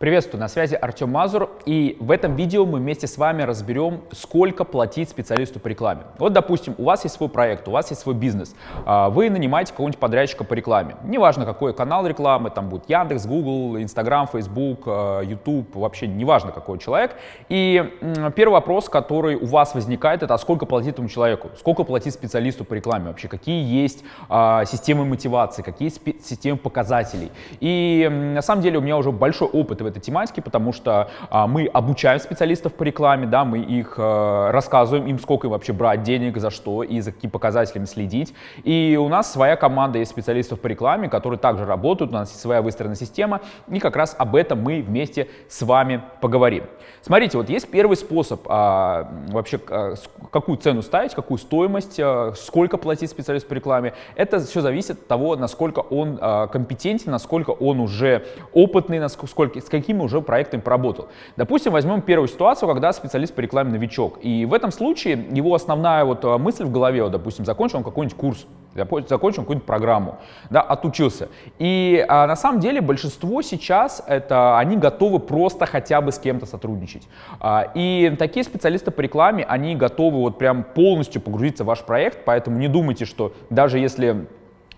Приветствую, на связи Артем Мазур, и в этом видео мы вместе с вами разберем, сколько платить специалисту по рекламе. Вот, допустим, у вас есть свой проект, у вас есть свой бизнес, а, вы нанимаете какого-нибудь подрядчика по рекламе. Неважно, какой канал рекламы, там будет Яндекс, Google, Instagram, Facebook, а, YouTube, вообще неважно, какой человек. И первый вопрос, который у вас возникает, это а сколько платить этому человеку, сколько платить специалисту по рекламе вообще, какие есть системы мотивации, какие есть системы показателей. И на самом деле у меня уже большой опыт в этой тематике, потому что а, мы обучаем специалистов по рекламе, да, мы их а, рассказываем им, сколько им вообще брать денег, за что и за какими показателями следить. И у нас своя команда есть специалистов по рекламе, которые также работают, у нас есть своя выстроенная система, и как раз об этом мы вместе с вами поговорим. Смотрите, вот есть первый способ а, вообще, а, какую цену ставить, какую стоимость, а, сколько платить специалисту по рекламе. Это все зависит от того, насколько он а, компетентен, насколько он уже опытный, насколько, с какими уже проектами поработал. Допустим, возьмем первую ситуацию, когда специалист по рекламе новичок. И в этом случае его основная вот а, мысль в голове, вот, допустим, закончил он какой-нибудь курс, закончил какую-нибудь программу, да, отучился. И а, на самом деле большинство сейчас, это они готовы просто хотя бы с кем-то сотрудничать. А, и такие специалисты по рекламе, они готовы вот прям полностью погрузиться в ваш проект, поэтому не думайте, что даже если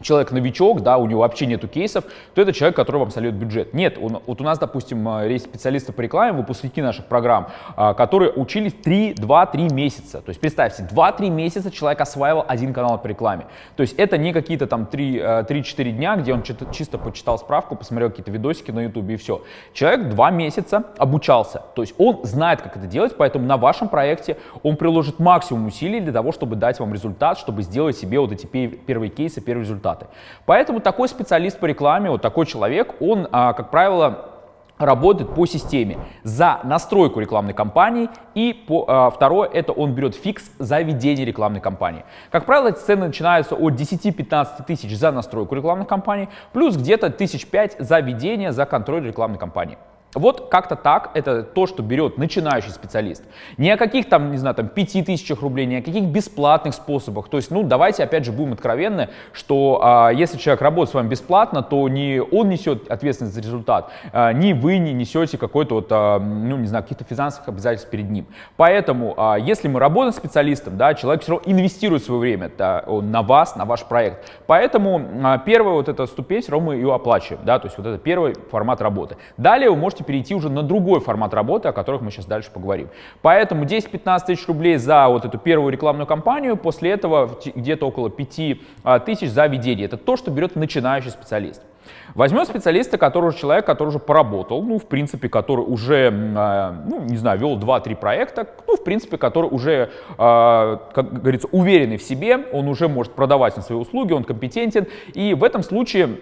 человек новичок, да, у него вообще нету кейсов, то это человек, который вам сольет бюджет. Нет, он, вот у нас, допустим, э, есть специалисты по рекламе, выпускники наших программ, а, которые учились 3, 2-3 месяца. То есть представьте, 2-3 месяца человек осваивал один канал по рекламе. То есть это не какие-то там 3-4 э, дня, где он чисто почитал справку, посмотрел какие-то видосики на YouTube и все. Человек 2 месяца обучался. То есть он знает, как это делать, поэтому на вашем проекте он приложит максимум усилий для того, чтобы дать вам результат, чтобы сделать себе вот эти первые кейсы, первые результаты результаты. Поэтому такой специалист по рекламе, вот такой человек, он, а, как правило, работает по системе за настройку рекламной кампании и по, э, второе это он берет фикс за ведение рекламной кампании. Как правило, эти цены начинаются от 10-15 тысяч за настройку рекламной кампании плюс где-то тысяч пять за ведение, за контроль рекламной кампании. Вот как-то так, это то, что берет начинающий специалист. Ни о каких там, не знаю, там 5 тысячах рублей, ни о каких бесплатных способах. То есть, ну, давайте опять же будем откровенны, что а, если человек работает с вами бесплатно, то не он несет ответственность за результат, а, ни вы не несете какой-то вот, а, ну, не знаю, каких-то финансовых обязательств перед ним. Поэтому, а, если мы работаем с специалистом, да, человек все равно инвестирует свое время да, на вас, на ваш проект. Поэтому а, первая вот эта ступень, все равно мы ее оплачиваем, да, то есть вот это первый формат работы. Далее вы можете можете перейти уже на другой формат работы, о которых мы сейчас дальше поговорим. Поэтому 10-15 тысяч рублей за вот эту первую рекламную кампанию, после этого где-то около 5 а, тысяч за ведение. Это то, что берет начинающий специалист. Возьмем специалиста, который человек, который уже поработал, ну, в принципе, который уже, а, ну, не знаю, вел 2-3 проекта, ну, в принципе, который уже, а, как говорится, уверенный в себе, он уже может продавать на свои услуги, он компетентен, и в этом случае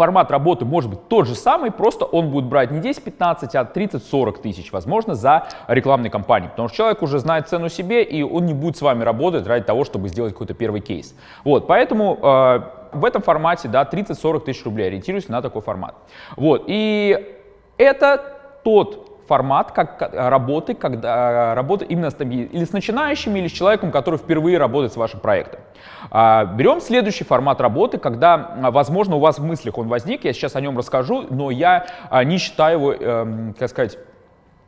формат работы может быть тот же самый, просто он будет брать не 10-15, а 30-40 тысяч, возможно, за рекламные кампании. Потому что человек уже знает цену себе, и он не будет с вами работать ради того, чтобы сделать какой-то первый кейс. Вот, поэтому э, в этом формате, да, 30-40 тысяч рублей, ориентируюсь на такой формат. Вот, и это тот формат как работы, когда работа именно с, или с начинающими, или с человеком, который впервые работает с вашим проектом. А, берем следующий формат работы, когда, возможно, у вас в мыслях он возник, я сейчас о нем расскажу, но я а, не считаю его, эм, как сказать,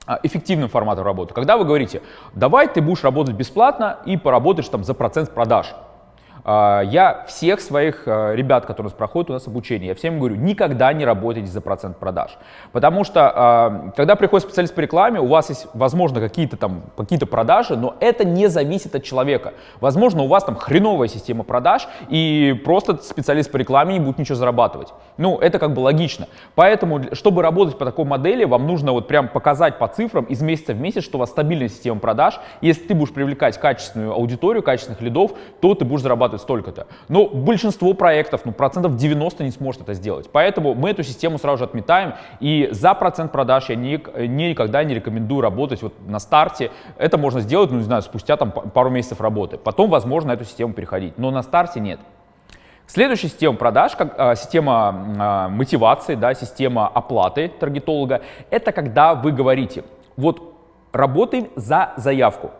а, эффективным форматом работы. Когда вы говорите, давай ты будешь работать бесплатно и поработаешь там за процент продаж. А, я всех своих а, ребят, которые у нас проходят у нас обучение, я всем говорю, никогда не работайте за процент продаж. Потому что, а, когда приходит специалист по рекламе, у вас есть, возможно, какие-то там какие-то продажи, но это не зависит от человека. Возможно, у вас там хреновая система продаж, и просто специалист по рекламе не будет ничего зарабатывать. Ну, это как бы логично. Поэтому, чтобы работать по такой модели, вам нужно вот прям показать по цифрам из месяца в месяц, что у вас стабильная система продаж. Если ты будешь привлекать качественную аудиторию, качественных лидов, то ты будешь зарабатывать зарабатывать столько-то. Но большинство проектов, ну, процентов 90 не сможет это сделать. Поэтому мы эту систему сразу же отметаем. И за процент продаж я ни, никогда не рекомендую работать вот на старте. Это можно сделать, ну, не знаю, спустя там пару месяцев работы. Потом, возможно, на эту систему переходить. Но на старте нет. Следующая система продаж, как, а, система а, мотивации, да, система оплаты таргетолога, это когда вы говорите, вот работаем за заявку.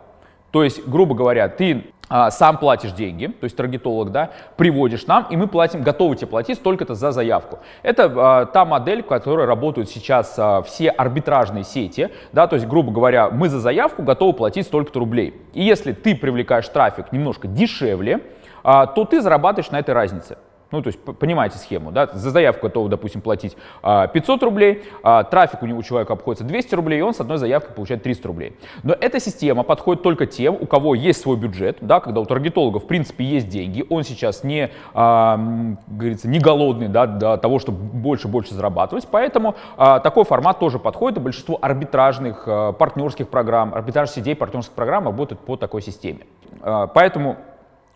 То есть, грубо говоря, ты сам платишь деньги, то есть таргетолог, да, приводишь нам, и мы платим, готовы тебе платить столько-то за заявку. Это а, та модель, в которой работают сейчас а, все арбитражные сети, да, то есть, грубо говоря, мы за заявку готовы платить столько-то рублей. И если ты привлекаешь трафик немножко дешевле, а, то ты зарабатываешь на этой разнице. Ну, то есть, понимаете схему, да, за заявку готовы, допустим, платить 500 а, рублей, а трафик у него человека обходится 200 рублей, и он с одной заявкой получает 300 рублей. Но эта система подходит только тем, у кого есть свой бюджет, да, когда у таргетолога, в принципе, есть деньги, он сейчас не, а, говорится, не голодный, да, до того, чтобы больше-больше зарабатывать, поэтому а, такой формат тоже подходит, и большинство арбитражных, а, партнерских программ, арбитражных сетей, партнерских программ работают по такой системе. А, поэтому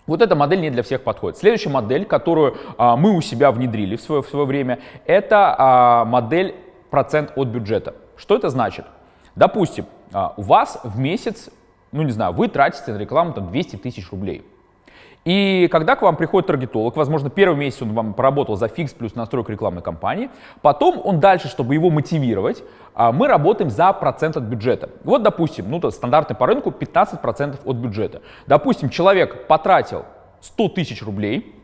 вот эта модель не для всех подходит. Следующая модель, которую а, мы у себя внедрили в свое, в свое время, это а, модель процент от бюджета. Что это значит? Допустим, а, у вас в месяц, ну не знаю, вы тратите на рекламу там 200 тысяч рублей. И когда к вам приходит таргетолог, возможно, первый месяц он вам поработал за фикс плюс настройку рекламной кампании, потом он дальше, чтобы его мотивировать, а, мы работаем за процент от бюджета. Вот, допустим, ну, то стандартный по рынку 15% от бюджета. Допустим, человек потратил 100 тысяч рублей,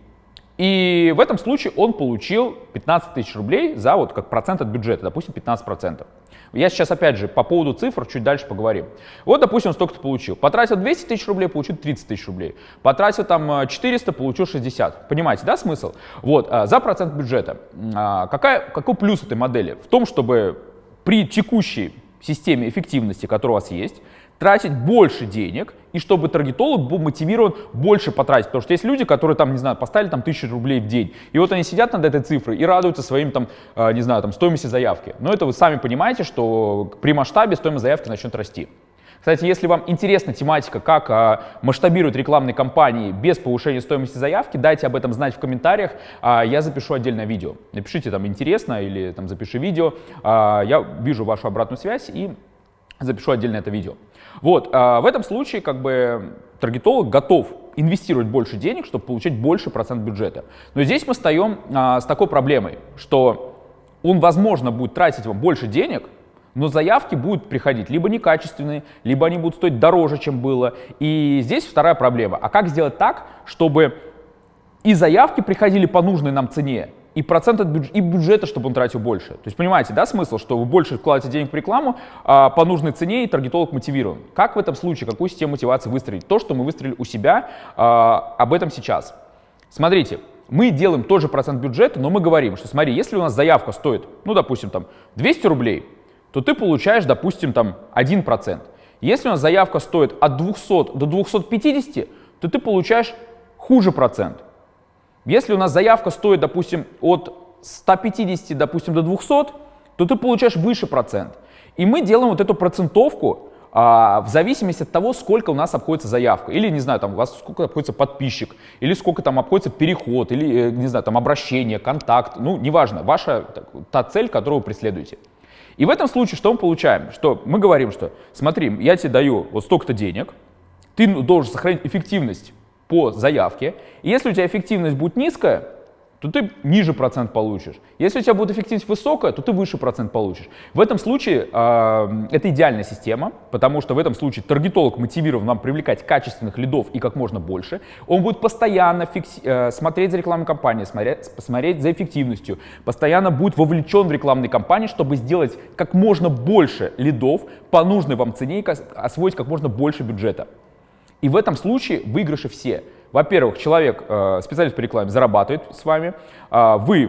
и в этом случае он получил 15 тысяч рублей за вот как процент от бюджета, допустим, 15%. Я сейчас, опять же, по поводу цифр чуть дальше поговорим. Вот, допустим, он столько-то получил. Потратил 200 тысяч рублей, получил 30 тысяч рублей. Потратил там 400, э, получил 60. Понимаете, да, смысл? Вот, э, за процент бюджета. А, какая, какой плюс этой модели? В том, чтобы при текущей системе эффективности, которая у вас есть, тратить больше денег, и чтобы таргетолог был мотивирован больше потратить. Потому что есть люди, которые там, не знаю, поставили там тысячу рублей в день, и вот они сидят над этой цифрой и радуются своим там, э, не знаю, там стоимости заявки. Но это вы сами понимаете, что при масштабе стоимость заявки начнет расти. Кстати, если вам интересна тематика, как а, масштабируют рекламные кампании без повышения стоимости заявки, дайте об этом знать в комментариях, а, я запишу отдельное видео. Напишите там интересно или там запиши видео, а, я вижу вашу обратную связь и запишу отдельно это видео. Вот, а в этом случае как бы таргетолог готов инвестировать больше денег, чтобы получать больше процент бюджета. Но здесь мы встаем а, с такой проблемой, что он, возможно, будет тратить вам больше денег, но заявки будут приходить либо некачественные, либо они будут стоить дороже, чем было. И здесь вторая проблема. А как сделать так, чтобы и заявки приходили по нужной нам цене, и процент от бюджета, и бюджета, чтобы он тратил больше. То есть понимаете, да, смысл, что вы больше вкладываете денег в рекламу а, по нужной цене, и таргетолог мотивирован. Как в этом случае, какую систему мотивации выстроить? То, что мы выстроили у себя, а, об этом сейчас. Смотрите, мы делаем тот же процент бюджета, но мы говорим, что смотри, если у нас заявка стоит, ну, допустим, там 200 рублей, то ты получаешь, допустим, там 1%. Если у нас заявка стоит от 200 до 250, то ты получаешь хуже процент. Если у нас заявка стоит, допустим, от 150, допустим, до 200, то ты получаешь выше процент. И мы делаем вот эту процентовку а, в зависимости от того, сколько у нас обходится заявка. Или, не знаю, там у вас сколько обходится подписчик, или сколько там обходится переход, или, э, не знаю, там обращение, контакт. Ну, неважно, ваша та цель, которую вы преследуете. И в этом случае что мы получаем? Что мы говорим, что смотри, я тебе даю вот столько-то денег, ты должен сохранить эффективность по заявке. И если у тебя эффективность будет низкая, то ты ниже процент получишь. Если у тебя будет эффективность высокая, то ты выше процент получишь. В этом случае э, это идеальная система, потому что в этом случае таргетолог мотивирован вам привлекать качественных лидов и как можно больше. Он будет постоянно фикси- э, смотреть за рекламной кампанией, смотреть, смотреть за эффективностью, постоянно будет вовлечен в рекламные кампании, чтобы сделать как можно больше лидов по нужной вам цене и освоить как можно больше бюджета. И в этом случае выигрыши все. Во-первых, человек, э, специалист по рекламе, зарабатывает с вами, э, вы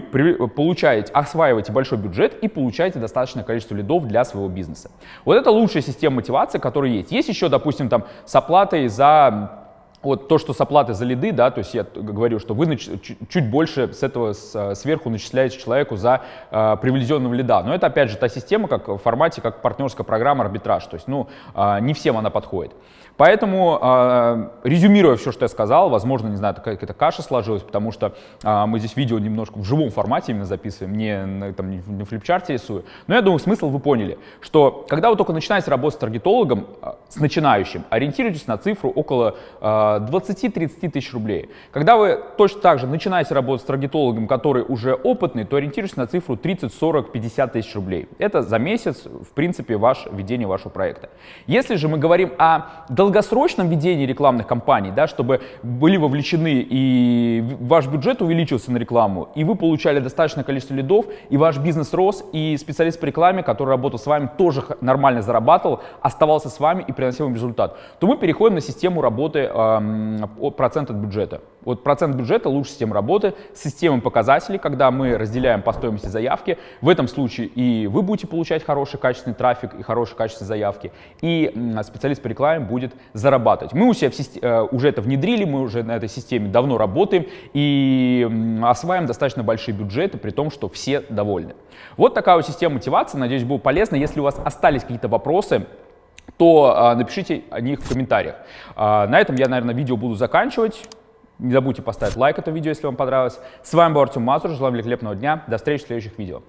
получаете, осваиваете большой бюджет и получаете достаточное количество лидов для своего бизнеса. Вот это лучшая система мотивации, которая есть. Есть еще, допустим, там с оплатой за вот то, что с оплаты за лиды, да, то есть я говорю, что вы чуть больше с этого с, сверху начисляете человеку за э, привлеченного лида. Но это опять же та система, как в формате, как партнерская программа арбитраж. То есть, ну, э, не всем она подходит. Поэтому, э, резюмируя все, что я сказал, возможно, не знаю, какая-то каша сложилась, потому что э, мы здесь видео немножко в живом формате именно записываем, не, там, не на флипчарте рисую. Но я думаю, смысл вы поняли, что когда вы только начинаете работать с таргетологом, с начинающим, ориентируйтесь на цифру около э, 20-30 тысяч рублей. Когда вы точно так же начинаете работать с таргетологом, который уже опытный, то ориентируйтесь на цифру 30, 40, 50 тысяч рублей. Это за месяц, в принципе, ваш, ведение вашего проекта. Если же мы говорим о долгосрочном ведении рекламных кампаний, да, чтобы были вовлечены и ваш бюджет увеличился на рекламу, и вы получали достаточное количество лидов, и ваш бизнес рос, и специалист по рекламе, который работал с вами, тоже нормально зарабатывал, оставался с вами и приносил им результат, то мы переходим на систему работы э, процент от бюджета. Вот процент бюджета лучше система работы с системой показателей, когда мы разделяем по стоимости заявки. В этом случае и вы будете получать хороший качественный трафик и хорошее качество заявки, и специалист по рекламе будет зарабатывать. Мы у себя системе, э, уже это внедрили, мы уже на этой системе давно работаем и осваиваем достаточно большие бюджеты, при том, что все довольны. Вот такая вот система мотивации, надеюсь, было полезно. Если у вас остались какие-то вопросы, то а, напишите о них в комментариях. А, на этом я, наверное, видео буду заканчивать. Не забудьте поставить лайк этому видео, если вам понравилось. С вами был Артем Мазур. Желаю великолепного дня. До встречи в следующих видео.